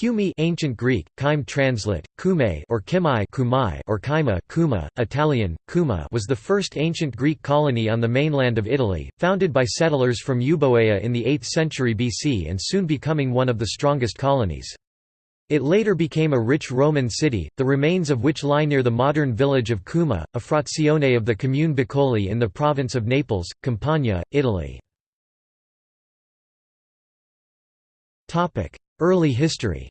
Cumae ancient Greek, Kime translate, Kume or Kimai Kumai or Kima Kuma, Italian, Kuma was the first ancient Greek colony on the mainland of Italy, founded by settlers from Euboea in the 8th century BC and soon becoming one of the strongest colonies. It later became a rich Roman city, the remains of which lie near the modern village of Cuma, a frazione of the commune Bacoli in the province of Naples, Campania, Italy. Early history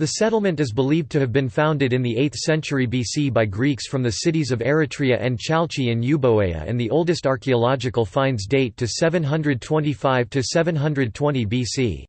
The settlement is believed to have been founded in the 8th century BC by Greeks from the cities of Eretria and Chalcis in Euboea and the oldest archaeological finds date to 725–720 BC.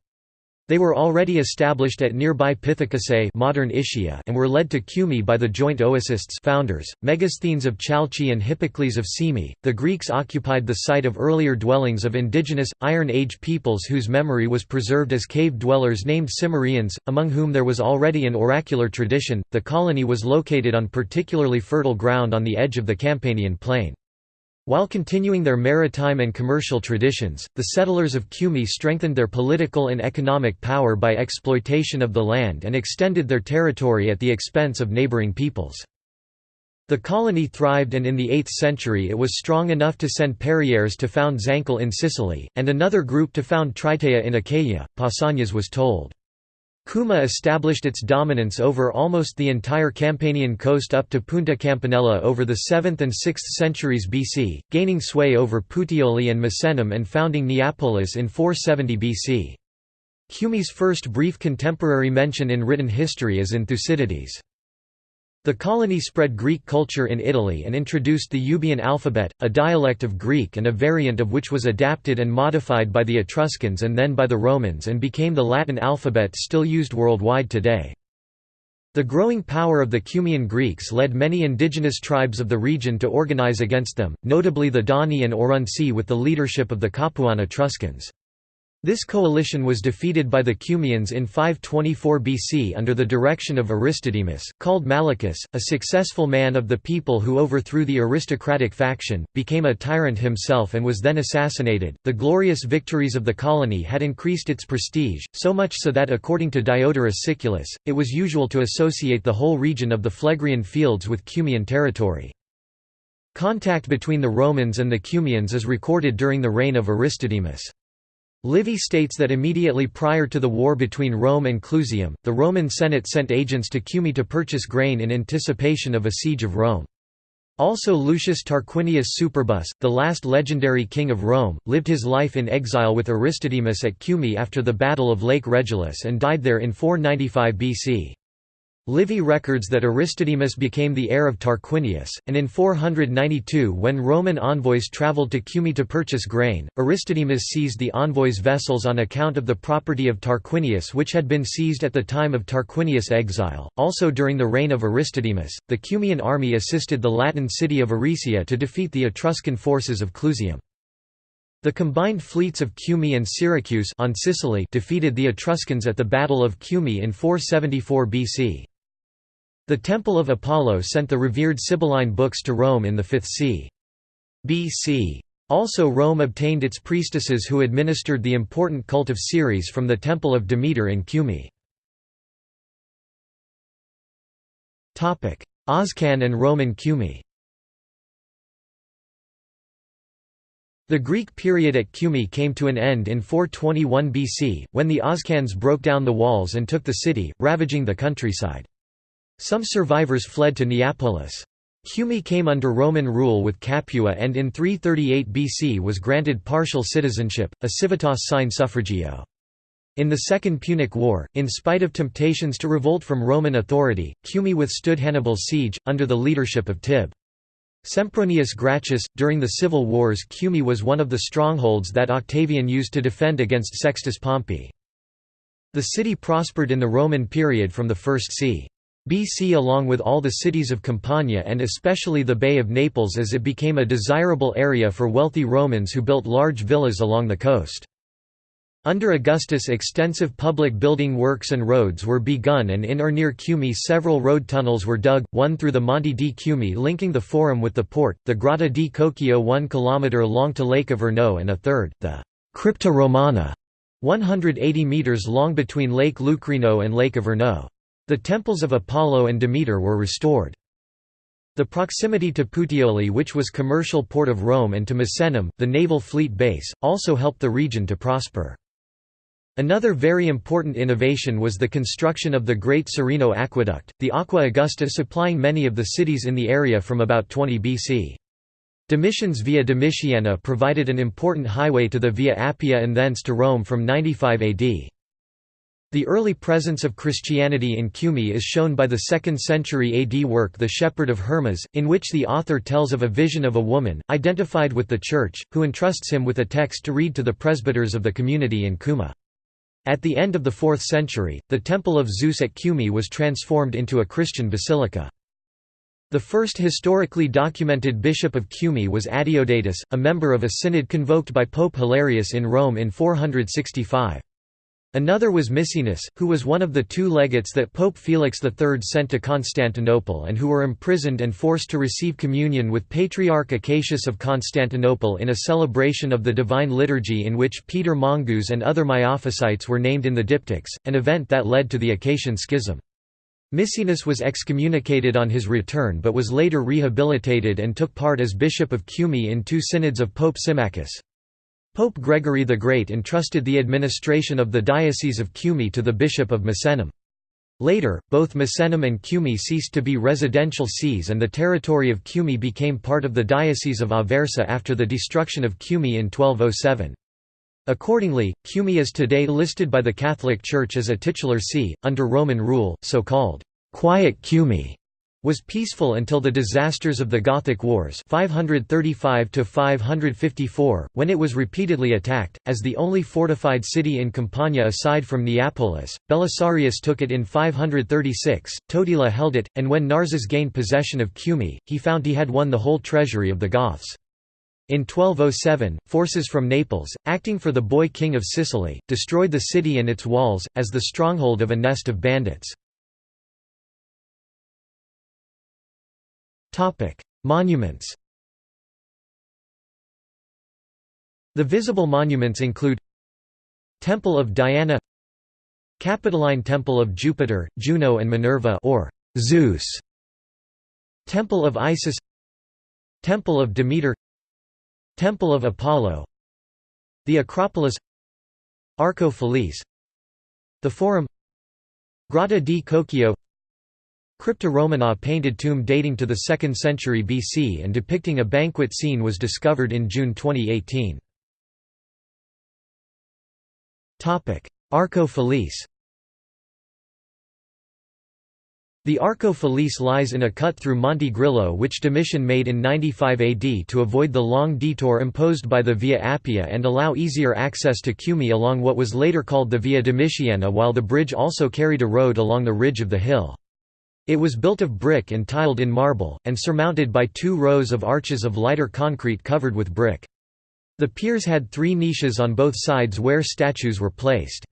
They were already established at nearby Pithecusae modern Ischia and were led to Cumae by the joint Oecists founders, Megasthenes of Chalcis and Hippocles of Cyme. The Greeks occupied the site of earlier dwellings of indigenous, Iron Age peoples whose memory was preserved as cave dwellers named Cimmerians, among whom there was already an oracular tradition. The colony was located on particularly fertile ground on the edge of the Campanian plain. While continuing their maritime and commercial traditions, the settlers of Cumae strengthened their political and economic power by exploitation of the land and extended their territory at the expense of neighboring peoples. The colony thrived and in the 8th century it was strong enough to send Perieres to found Zancle in Sicily, and another group to found Tritaea in Achaia, Pausanias was told. Cuma established its dominance over almost the entire Campanian coast up to Punta Campanella over the 7th and 6th centuries BC, gaining sway over Puteoli and Misenum and founding Neapolis in 470 BC. Cumae's first brief contemporary mention in written history is in Thucydides. The colony spread Greek culture in Italy and introduced the Euboean alphabet, a dialect of Greek and a variant of which was adapted and modified by the Etruscans and then by the Romans and became the Latin alphabet still used worldwide today. The growing power of the Cumaean Greeks led many indigenous tribes of the region to organize against them, notably the Dani and Aurunci with the leadership of the Capuan Etruscans. This coalition was defeated by the Cumaeans in 524 BC under the direction of Aristodemus, called Malichus, a successful man of the people who overthrew the aristocratic faction, became a tyrant himself and was then assassinated. The glorious victories of the colony had increased its prestige, so much so that according to Diodorus Siculus, it was usual to associate the whole region of the Phlegrean fields with Cumaean territory. Contact between the Romans and the Cumaeans is recorded during the reign of Aristodemus. Livy states that immediately prior to the war between Rome and Clusium, the Roman Senate sent agents to Cumae to purchase grain in anticipation of a siege of Rome. Also Lucius Tarquinius Superbus, the last legendary king of Rome, lived his life in exile with Aristodemus at Cumae after the Battle of Lake Regillus and died there in 495 BC. Livy records that Aristodemus became the heir of Tarquinius, and in 492 when Roman envoys travelled to Cumae to purchase grain, Aristodemus seized the envoys' vessels on account of the property of Tarquinius which had been seized at the time of Tarquinius' exile. Also during the reign of Aristodemus, the Cumaean army assisted the Latin city of Aricia to defeat the Etruscan forces of Clusium. The combined fleets of Cumae and Syracuse on Sicily defeated the Etruscans at the Battle of Cumae in 474 BC. The Temple of Apollo sent the revered Sibylline books to Rome in the 5th c. BC. Also Rome obtained its priestesses who administered the important cult of Ceres from the Temple of Demeter in Cumae. Oscan and Roman Cumae The Greek period at Cumae came to an end in 421 BC, when the Oscans broke down the walls and took the city, ravaging the countryside. Some survivors fled to Neapolis. Cumae came under Roman rule with Capua and in 338 BC was granted partial citizenship, a civitas sine suffragio. In the Second Punic War, in spite of temptations to revolt from Roman authority, Cumae withstood Hannibal's siege, under the leadership of Tib. Sempronius Gracchus, during the civil wars Cumae was one of the strongholds that Octavian used to defend against Sextus Pompey. The city prospered in the Roman period from the 1st c. BC along with all the cities of Campania and especially the Bay of Naples as it became a desirable area for wealthy Romans who built large villas along the coast. Under Augustus extensive public building works and roads were begun and in or near Cumae several road tunnels were dug, one through the Monte di Cumae linking the Forum with the port, the Grotta di Cocceio 1 km long to Lake of and a third, the Crypta Romana, 180 metres long between Lake Lucrino and Lake Averno. The temples of Apollo and Demeter were restored. The proximity to Puteoli which was commercial port of Rome and to Misenum, the naval fleet base, also helped the region to prosper. Another very important innovation was the construction of the Great Serino Aqueduct, the Aqua Augusta supplying many of the cities in the area from about 20 BC. Domitian's Via Domitiana provided an important highway to the Via Appia and thence to Rome from 95 AD. The early presence of Christianity in Cumae is shown by the 2nd century AD work The Shepherd of Hermas, in which the author tells of a vision of a woman, identified with the Church, who entrusts him with a text to read to the presbyters of the community in Cuma. At the end of the 4th century, the Temple of Zeus at Cumae was transformed into a Christian basilica. The first historically documented bishop of Cumae was Adeodatus, a member of a synod convoked by Pope Hilarius in Rome in 465. Another was Misenus, who was one of the two legates that Pope Felix III sent to Constantinople and who were imprisoned and forced to receive communion with Patriarch Acacius of Constantinople in a celebration of the Divine Liturgy in which Peter Mongus and other Miaphysites were named in the diptychs, an event that led to the Acacian Schism. Misenus was excommunicated on his return but was later rehabilitated and took part as Bishop of Cumae in two synods of Pope Symmachus. Pope Gregory the Great entrusted the administration of the Diocese of Cumae to the Bishop of Misenum. Later, both Misenum and Cumae ceased to be residential sees and the territory of Cumae became part of the Diocese of Aversa after the destruction of Cumae in 1207. Accordingly, Cumae is today listed by the Catholic Church as a titular see, under Roman rule, so-called «quiet Cumae» was peaceful until the disasters of the Gothic Wars 535 when it was repeatedly attacked. As the only fortified city in Campania aside from Neapolis, Belisarius took it in 536, Totila held it, and when Narses gained possession of Cumae, he found he had won the whole treasury of the Goths. In 1207, forces from Naples, acting for the boy king of Sicily, destroyed the city and its walls, as the stronghold of a nest of bandits. Monuments The visible monuments include Temple of Diana Capitoline Temple of Jupiter, Juno and Minerva or Zeus Temple of Isis Temple of Demeter Temple of Apollo The Acropolis Arco Felice The Forum Grotta di Cocceio Crypta Romana painted tomb dating to the 2nd century BC and depicting a banquet scene was discovered in June 2018. Arco Felice The Arco Felice lies in a cut through Monte Grillo which Domitian made in 95 AD to avoid the long detour imposed by the Via Appia and allow easier access to Cumae along what was later called the Via Domitiana while the bridge also carried a road along the ridge of the hill. It was built of brick and tiled in marble, and surmounted by two rows of arches of lighter concrete covered with brick. The piers had three niches on both sides where statues were placed.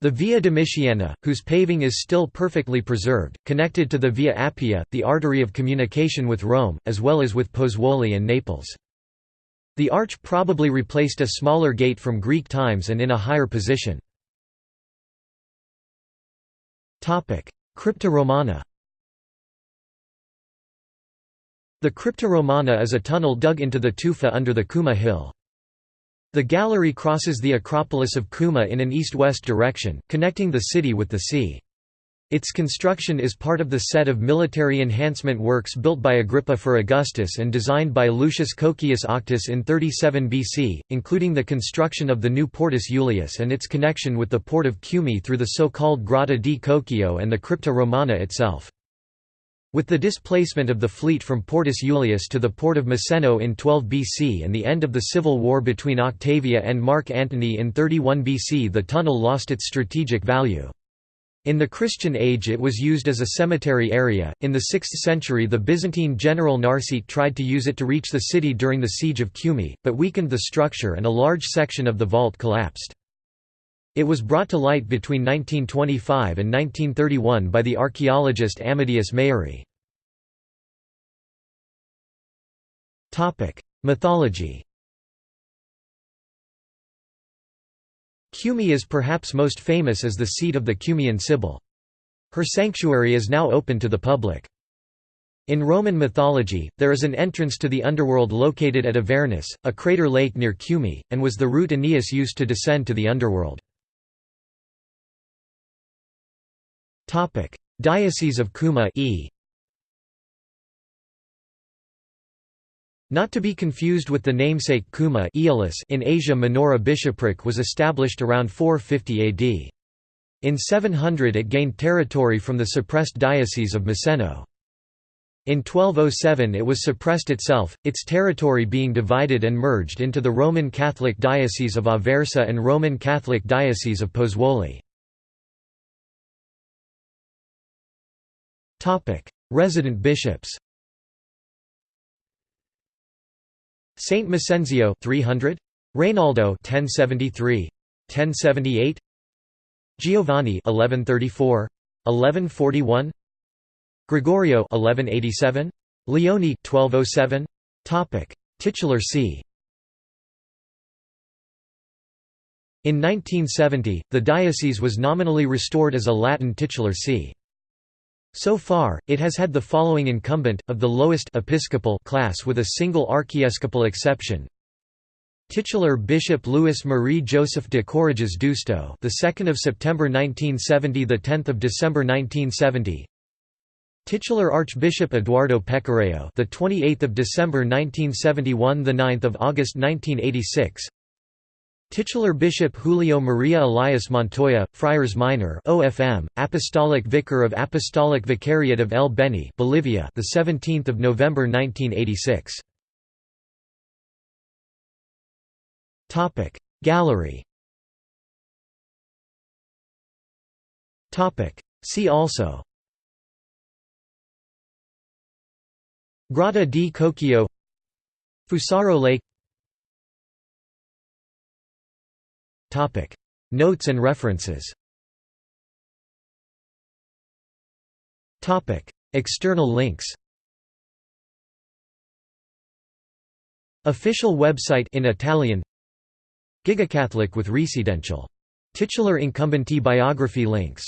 The Via Domitiana, whose paving is still perfectly preserved, connected to the Via Appia, the artery of communication with Rome, as well as with Pozzuoli and Naples. The arch probably replaced a smaller gate from Greek times and in a higher position. Crypta Romana The Crypta Romana is a tunnel dug into the tufa under the Kuma hill. The gallery crosses the Acropolis of Kuma in an east-west direction, connecting the city with the sea. Its construction is part of the set of military enhancement works built by Agrippa for Augustus and designed by Lucius Cocceius Auctus in 37 BC, including the construction of the new Portus Iulius and its connection with the port of Cumae through the so-called Grotta di Cocceio and the Crypta Romana itself. With the displacement of the fleet from Portus Iulius to the port of Miseno in 12 BC and the end of the civil war between Octavia and Mark Antony in 31 BC the tunnel lost its strategic value. In the Christian age it was used as a cemetery area. In the 6th century the Byzantine general Narsete tried to use it to reach the city during the siege of Cumae, but weakened the structure and a large section of the vault collapsed. It was brought to light between 1925 and 1931 by the archaeologist Amadeus Maiuri. Mythology Cumae is perhaps most famous as the seat of the Cumaean Sibyl. Her sanctuary is now open to the public. In Roman mythology, there is an entrance to the underworld located at Avernus, a crater lake near Cumae, and was the route Aeneas used to descend to the underworld. Diocese of Cuma e. Not to be confused with the namesake Cuma in Asia Minor a bishopric was established around 450 AD. In 700 it gained territory from the suppressed Diocese of Miseno. In 1207 it was suppressed itself, its territory being divided and merged into the Roman Catholic Diocese of Aversa and Roman Catholic Diocese of Pozzuoli. Resident bishops Saint Macenzio 300 Reynaldo 1073 1078 Giovanni 1134 1141 Gregorio 1187 Leone 1207 Topic. Titular see In 1970, the diocese was nominally restored as a Latin titular see. So far, it has had the following incumbent, of the lowest episcopal class with a single archiepiscopal exception. Titular Bishop Louis Marie Joseph de Courreges d'Ustou, the 2nd of September 1970, the 10th of December 1970. Titular Archbishop Eduardo Pecoreo, the 28th of December 1971, the 9th of August 1986. Titular Bishop Julio Maria Elias Montoya, Friars Minor OFM, Apostolic Vicar of Apostolic Vicariate of El Beni Bolivia, the 17th of November 1986. Topic Gallery. Topic See also. Grotta di Cocceio. Fusaro Lake Notes and references. External links. Official website in Italian. Gigacatholic with Residential. Titular incumbentee biography links